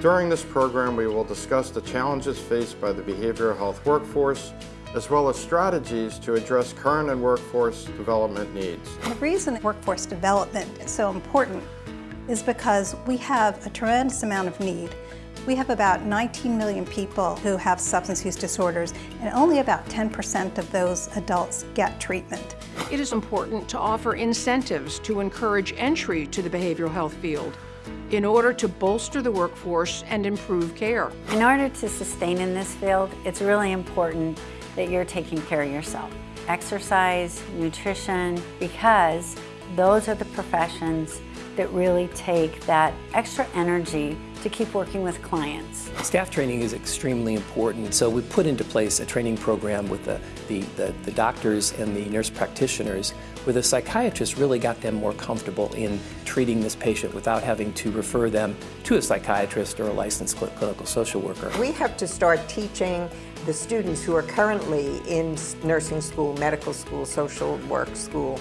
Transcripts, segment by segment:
During this program, we will discuss the challenges faced by the behavioral health workforce, as well as strategies to address current and workforce development needs. The reason workforce development is so important is because we have a tremendous amount of need. We have about 19 million people who have substance use disorders, and only about 10% of those adults get treatment. It is important to offer incentives to encourage entry to the behavioral health field in order to bolster the workforce and improve care. In order to sustain in this field, it's really important that you're taking care of yourself. Exercise, nutrition, because those are the professions that really take that extra energy to keep working with clients. Staff training is extremely important, so we put into place a training program with the, the, the, the, doctors and the nurse practitioners where the psychiatrist really got them more comfortable in treating this patient without having to refer them to a psychiatrist or a licensed clinical social worker. We have to start teaching the students who are currently in nursing school, medical school, social work school,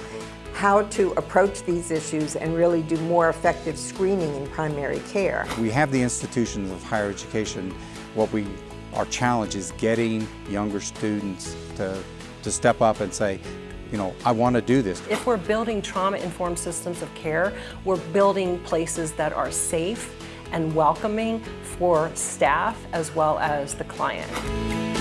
how to approach these issues and really do more effective screening in primary care. We have the institutions of higher education. What we, our challenge is getting younger students to, to step up and say, you know, I want to do this. If we're building trauma-informed systems of care, we're building places that are safe and welcoming for staff as well as the client.